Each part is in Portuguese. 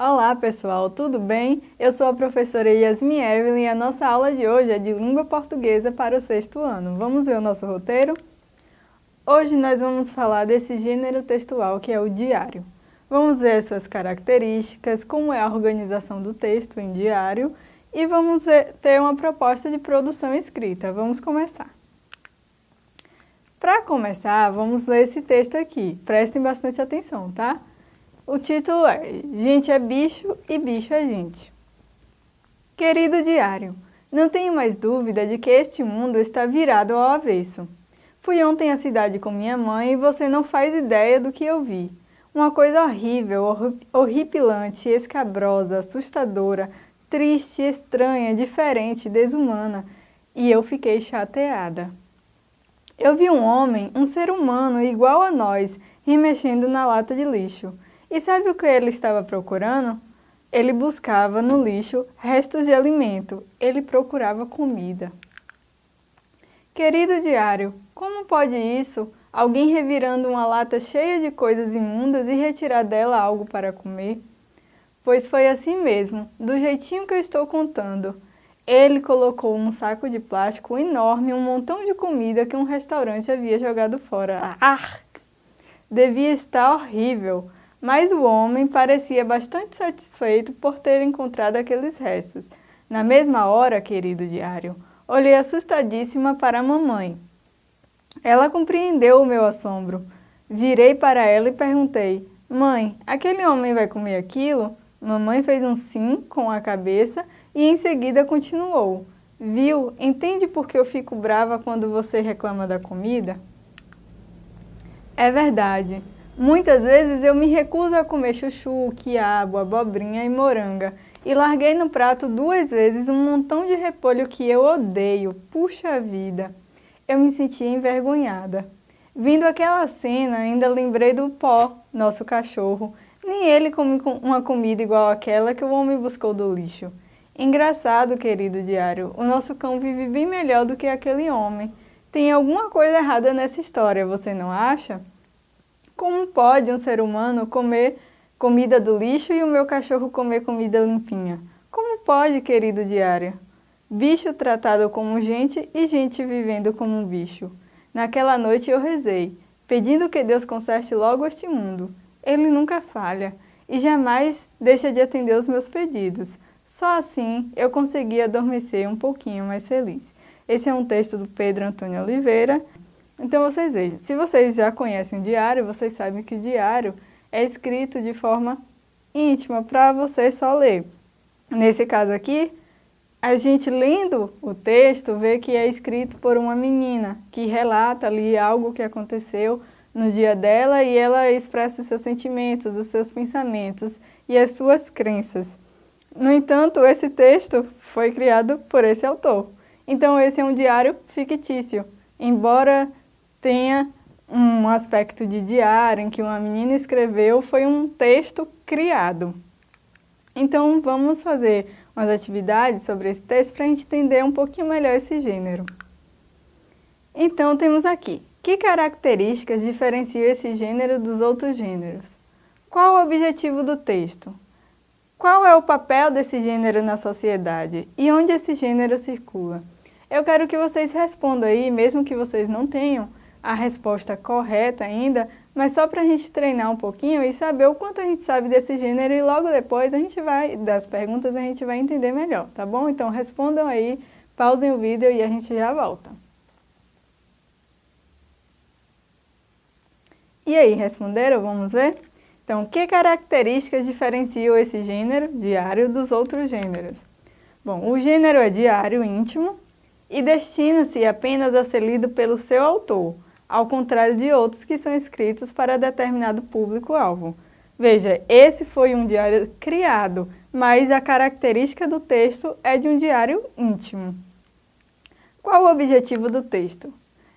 Olá pessoal, tudo bem? Eu sou a professora Yasmin Evelyn e a nossa aula de hoje é de língua portuguesa para o sexto ano. Vamos ver o nosso roteiro? Hoje nós vamos falar desse gênero textual que é o diário. Vamos ver suas características, como é a organização do texto em diário e vamos ter uma proposta de produção escrita. Vamos começar. Para começar, vamos ler esse texto aqui. Prestem bastante atenção, tá? O título é Gente é bicho e bicho é gente. Querido diário, não tenho mais dúvida de que este mundo está virado ao avesso. Fui ontem à cidade com minha mãe e você não faz ideia do que eu vi. Uma coisa horrível, horripilante, escabrosa, assustadora, triste, estranha, diferente, desumana. E eu fiquei chateada. Eu vi um homem, um ser humano igual a nós, remexendo na lata de lixo. E sabe o que ele estava procurando? Ele buscava no lixo restos de alimento. Ele procurava comida. Querido diário, como pode isso? Alguém revirando uma lata cheia de coisas imundas e retirar dela algo para comer? Pois foi assim mesmo, do jeitinho que eu estou contando. Ele colocou num saco de plástico enorme um montão de comida que um restaurante havia jogado fora. Ah! Devia estar horrível mas o homem parecia bastante satisfeito por ter encontrado aqueles restos. Na mesma hora, querido diário, olhei assustadíssima para a mamãe. Ela compreendeu o meu assombro. Virei para ela e perguntei, Mãe, aquele homem vai comer aquilo? Mamãe fez um sim com a cabeça e em seguida continuou. Viu, entende por que eu fico brava quando você reclama da comida? É verdade. Muitas vezes eu me recuso a comer chuchu, quiabo, abobrinha e moranga e larguei no prato duas vezes um montão de repolho que eu odeio. Puxa vida! Eu me senti envergonhada. Vindo aquela cena, ainda lembrei do pó, nosso cachorro. Nem ele come uma comida igual àquela que o homem buscou do lixo. Engraçado, querido diário, o nosso cão vive bem melhor do que aquele homem. Tem alguma coisa errada nessa história, você não acha? Como pode um ser humano comer comida do lixo e o meu cachorro comer comida limpinha? Como pode, querido diário? Bicho tratado como gente e gente vivendo como um bicho. Naquela noite eu rezei, pedindo que Deus conserte logo este mundo. Ele nunca falha e jamais deixa de atender os meus pedidos. Só assim eu consegui adormecer um pouquinho mais feliz. Esse é um texto do Pedro Antônio Oliveira, então vocês vejam, se vocês já conhecem o diário, vocês sabem que o diário é escrito de forma íntima para você só ler. Nesse caso aqui, a gente lendo o texto vê que é escrito por uma menina que relata ali algo que aconteceu no dia dela e ela expressa seus sentimentos, os seus pensamentos e as suas crenças. No entanto, esse texto foi criado por esse autor. Então esse é um diário fictício. Embora tenha um aspecto de diário em que uma menina escreveu, foi um texto criado. Então vamos fazer umas atividades sobre esse texto para a gente entender um pouquinho melhor esse gênero. Então temos aqui, que características diferenciam esse gênero dos outros gêneros? Qual o objetivo do texto? Qual é o papel desse gênero na sociedade e onde esse gênero circula? Eu quero que vocês respondam aí, mesmo que vocês não tenham a resposta correta ainda, mas só para a gente treinar um pouquinho e saber o quanto a gente sabe desse gênero e logo depois a gente vai, das perguntas, a gente vai entender melhor, tá bom? Então respondam aí, pausem o vídeo e a gente já volta. E aí, responderam? Vamos ver? Então, que características diferenciam esse gênero diário dos outros gêneros? Bom, o gênero é diário íntimo e destina-se apenas a ser lido pelo seu autor, ao contrário de outros que são escritos para determinado público-alvo. Veja, esse foi um diário criado, mas a característica do texto é de um diário íntimo. Qual o objetivo do texto?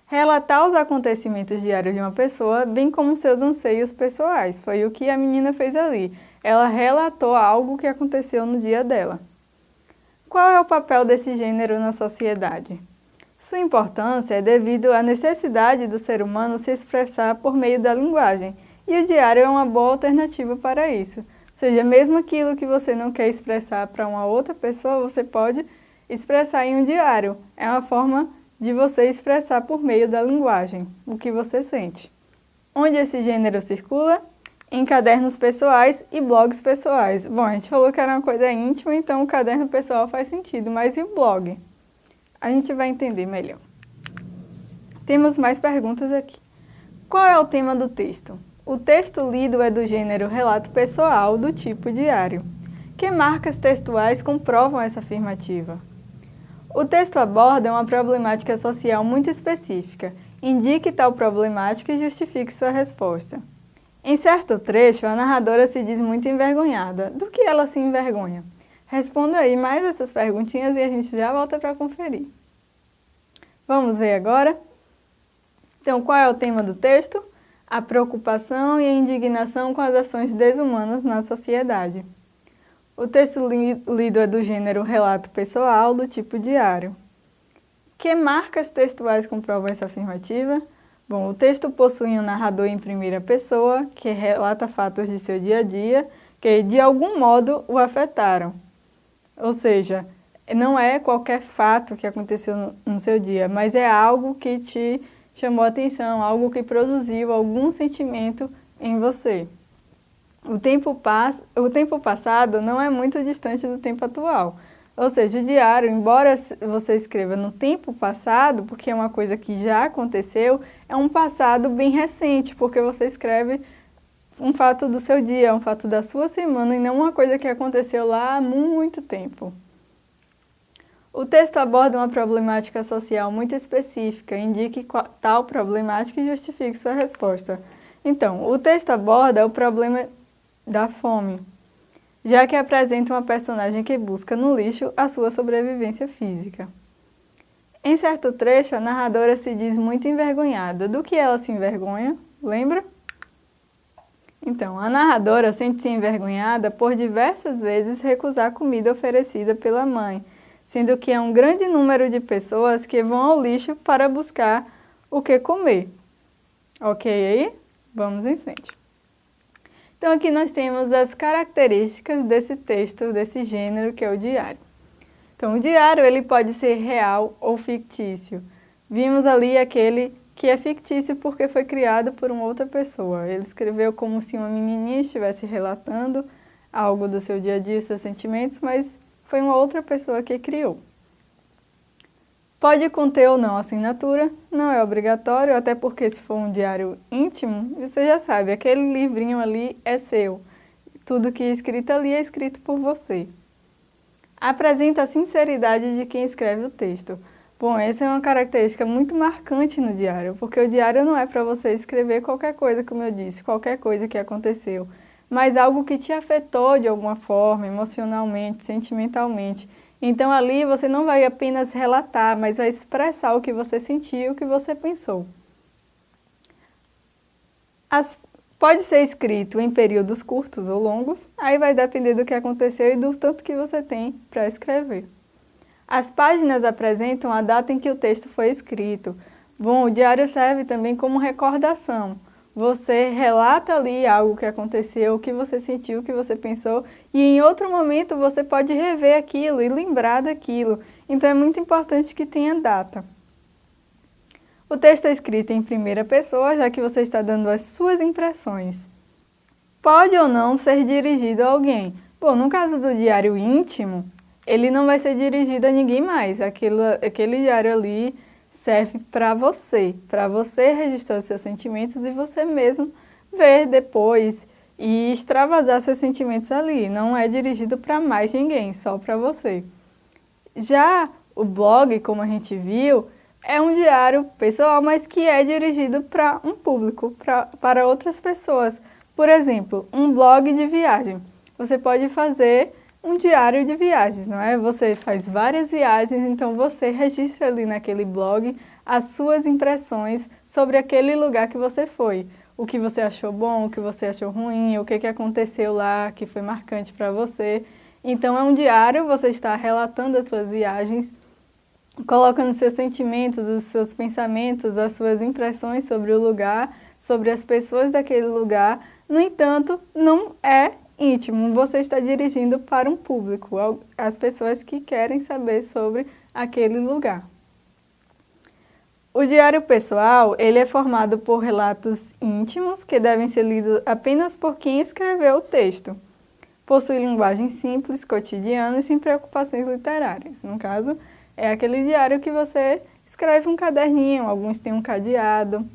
Relatar os acontecimentos diários de uma pessoa, bem como seus anseios pessoais. Foi o que a menina fez ali. Ela relatou algo que aconteceu no dia dela. Qual é o papel desse gênero na sociedade? Sua importância é devido à necessidade do ser humano se expressar por meio da linguagem, e o diário é uma boa alternativa para isso. seja, mesmo aquilo que você não quer expressar para uma outra pessoa, você pode expressar em um diário. É uma forma de você expressar por meio da linguagem o que você sente. Onde esse gênero circula? Em cadernos pessoais e blogs pessoais. Bom, a gente falou que era uma coisa íntima, então o caderno pessoal faz sentido, mas e o blog? A gente vai entender melhor. Temos mais perguntas aqui. Qual é o tema do texto? O texto lido é do gênero relato pessoal, do tipo diário. Que marcas textuais comprovam essa afirmativa? O texto aborda uma problemática social muito específica. Indique tal problemática e justifique sua resposta. Em certo trecho, a narradora se diz muito envergonhada. Do que ela se envergonha? Responda aí mais essas perguntinhas e a gente já volta para conferir. Vamos ver agora? Então, qual é o tema do texto? A preocupação e a indignação com as ações desumanas na sociedade. O texto li lido é do gênero relato pessoal, do tipo diário. Que marcas textuais comprovam essa afirmativa? Bom, o texto possui um narrador em primeira pessoa, que relata fatos de seu dia a dia, que de algum modo o afetaram. Ou seja, não é qualquer fato que aconteceu no, seu dia, mas é algo que te chamou atenção, algo que produziu algum sentimento em você. O tempo, pass o tempo passado não é muito distante do tempo atual. Ou seja, o diário, embora você escreva no tempo passado, porque é uma coisa que já aconteceu, é um passado bem recente, porque você escreve um fato do seu dia, um fato da sua semana, e não uma coisa que aconteceu lá há muito tempo. O texto aborda uma problemática social muito específica, indique tal problemática e justifique sua resposta. Então, o texto aborda o problema da fome, já que apresenta uma personagem que busca no lixo a sua sobrevivência física. Em certo trecho, a narradora se diz muito envergonhada. Do que ela se envergonha? Lembra? Então, a narradora sente-se envergonhada por diversas vezes recusar comida oferecida pela mãe, sendo que é um grande número de pessoas que vão ao lixo para buscar o que comer. Ok aí? Vamos em frente. Então aqui nós temos as características desse texto, desse gênero que é o diário. Então o diário ele pode ser real ou fictício. Vimos ali aquele que é fictício porque foi criado por uma outra pessoa. Ele escreveu como se uma menininha estivesse relatando algo do seu dia a dia, seus sentimentos, mas foi uma outra pessoa que criou. Pode conter ou não assinatura, não é obrigatório, até porque se for um diário íntimo, você já sabe, aquele livrinho ali é seu. Tudo que é escrito ali é escrito por você. Apresenta a sinceridade de quem escreve o texto. Bom, essa é uma característica muito marcante no diário, porque o diário não é para você escrever qualquer coisa, como eu disse, qualquer coisa que aconteceu, mas algo que te afetou de alguma forma, emocionalmente, sentimentalmente. Então ali você não vai apenas relatar, mas vai expressar o que você sentiu, o que você pensou. As, pode ser escrito em períodos curtos ou longos, aí vai depender do que aconteceu e do tanto que você tem para escrever. As páginas apresentam a data em que o texto foi escrito. Bom, o diário serve também como recordação você relata ali algo que aconteceu, o que você sentiu, o que você pensou, e em outro momento você pode rever aquilo e lembrar daquilo. Então é muito importante que tenha data. O texto é escrito em primeira pessoa, já que você está dando as suas impressões. Pode ou não ser dirigido a alguém. Bom, no caso do diário íntimo, ele não vai ser dirigido a ninguém mais. Aquilo, aquele diário ali serve para você, para você registrar seus sentimentos e você mesmo ver depois e extravasar seus sentimentos ali. Não é dirigido para mais ninguém, só para você. Já o blog, como a gente viu, é um diário pessoal, mas que é dirigido para um público, pra, para outras pessoas. Por exemplo, um blog de viagem. Você pode fazer um diário de viagens, não é? Você faz várias viagens, então você registra ali naquele blog as suas impressões sobre aquele lugar que você foi. O que você achou bom, o que você achou ruim, o que, que aconteceu lá que foi marcante para você. Então é um diário, você está relatando as suas viagens, colocando seus sentimentos, os seus pensamentos, as suas impressões sobre o lugar, sobre as pessoas daquele lugar. No entanto, não é íntimo, você está dirigindo para um público, as pessoas que querem saber sobre aquele lugar. O diário pessoal, ele é formado por relatos íntimos que devem ser lidos apenas por quem escreveu o texto. Possui linguagem simples, cotidiana e sem preocupações literárias. No caso, é aquele diário que você escreve um caderninho, alguns têm um cadeado.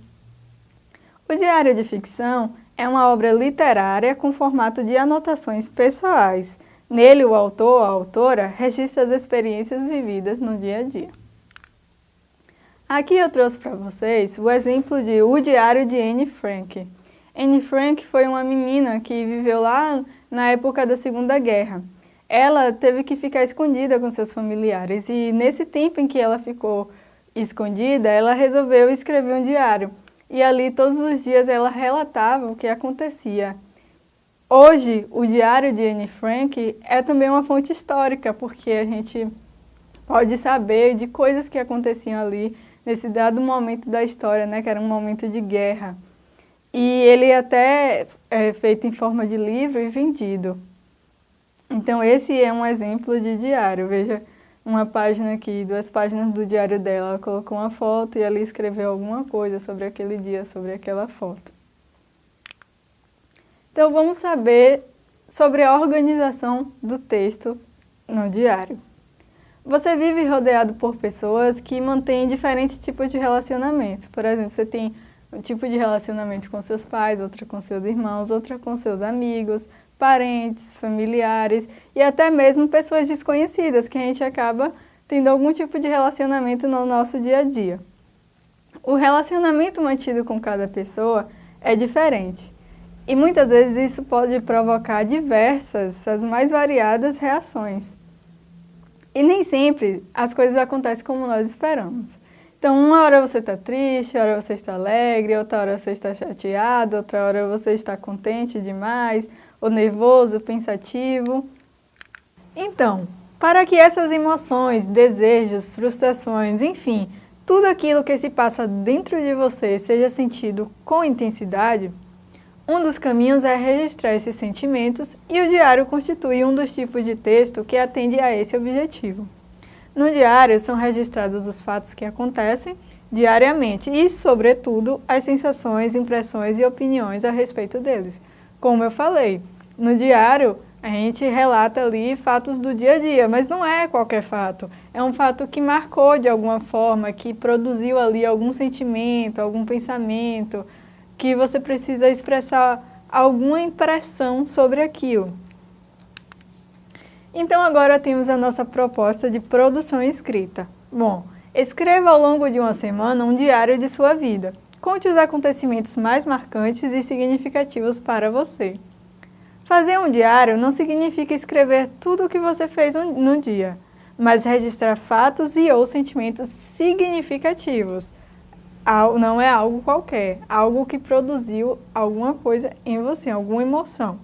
O diário de ficção é uma obra literária com formato de anotações pessoais. Nele, o autor ou a autora registra as experiências vividas no dia a dia. Aqui eu trouxe para vocês o exemplo de O Diário de Anne Frank. Anne Frank foi uma menina que viveu lá na época da Segunda Guerra. Ela teve que ficar escondida com seus familiares e nesse tempo em que ela ficou escondida, ela resolveu escrever um diário. E ali todos os dias ela relatava o que acontecia. Hoje, o diário de Anne Frank é também uma fonte histórica, porque a gente pode saber de coisas que aconteciam ali nesse dado momento da história, né, que era um momento de guerra. E ele até é feito em forma de livro e vendido. Então esse é um exemplo de diário, veja uma página aqui, duas páginas do diário dela, ela colocou uma foto e ali escreveu alguma coisa sobre aquele dia, sobre aquela foto. Então vamos saber sobre a organização do texto no diário. Você vive rodeado por pessoas que mantêm diferentes tipos de relacionamentos. Por exemplo, você tem um tipo de relacionamento com seus pais, outra com seus irmãos, outra com seus amigos, parentes, familiares e até mesmo pessoas desconhecidas que a gente acaba tendo algum tipo de relacionamento no nosso dia a dia. O relacionamento mantido com cada pessoa é diferente e muitas vezes isso pode provocar diversas, as mais variadas reações. E nem sempre as coisas acontecem como nós esperamos. Então, uma hora você está triste, outra hora você está alegre, outra hora você está chateado, outra hora você está contente demais, ou nervoso, pensativo. Então, para que essas emoções, desejos, frustrações, enfim, tudo aquilo que se passa dentro de você seja sentido com intensidade, um dos caminhos é registrar esses sentimentos e o diário constitui um dos tipos de texto que atende a esse objetivo. No diário são registrados os fatos que acontecem diariamente e, sobretudo, as sensações, impressões e opiniões a respeito deles. Como eu falei, no diário a gente relata ali fatos do dia a dia, mas não é qualquer fato. É um fato que marcou de alguma forma, que produziu ali algum sentimento, algum pensamento, que você precisa expressar alguma impressão sobre aquilo. Então agora temos a nossa proposta de produção escrita. Bom, escreva ao longo de uma semana um diário de sua vida. Conte os acontecimentos mais marcantes e significativos para você. Fazer um diário não significa escrever tudo o que você fez no dia, mas registrar fatos e ou sentimentos significativos, não é algo qualquer, algo que produziu alguma coisa em você, alguma emoção.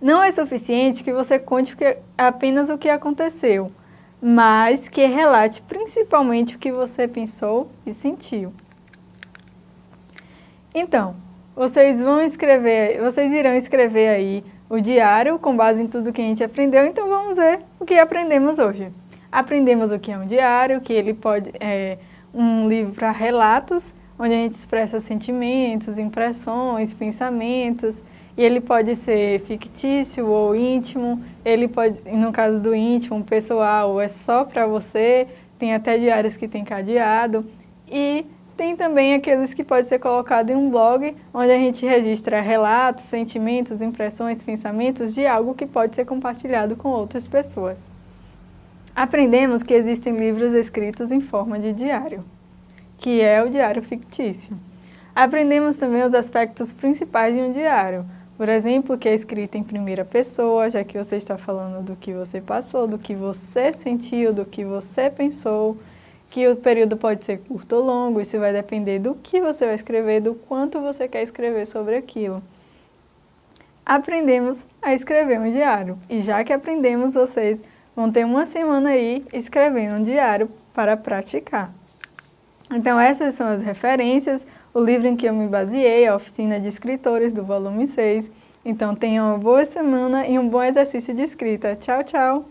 Não é suficiente que você conte apenas o que aconteceu, mas que relate principalmente o que você pensou e sentiu. Então, vocês vão escrever, vocês irão escrever aí o diário com base em tudo que a gente aprendeu, então vamos ver o que aprendemos hoje. Aprendemos o que é um diário, que ele pode... É, um livro para relatos, onde a gente expressa sentimentos, impressões, pensamentos, e ele pode ser fictício ou íntimo, ele pode, no caso do íntimo, pessoal, é só para você, tem até diários que tem cadeado, e tem também aqueles que pode ser colocado em um blog, onde a gente registra relatos, sentimentos, impressões, pensamentos de algo que pode ser compartilhado com outras pessoas. Aprendemos que existem livros escritos em forma de diário, que é o diário fictício. Aprendemos também os aspectos principais de um diário, por exemplo, que é escrito em primeira pessoa, já que você está falando do que você passou, do que você sentiu, do que você pensou, que o período pode ser curto ou longo, isso vai depender do que você vai escrever, do quanto você quer escrever sobre aquilo. Aprendemos a escrever um diário, e já que aprendemos, vocês vão ter uma semana aí escrevendo um diário para praticar. Então essas são as referências, o livro em que eu me baseei, a Oficina de Escritores do volume 6, Então tenha uma boa semana e um bom exercício de escrita. Tchau, tchau!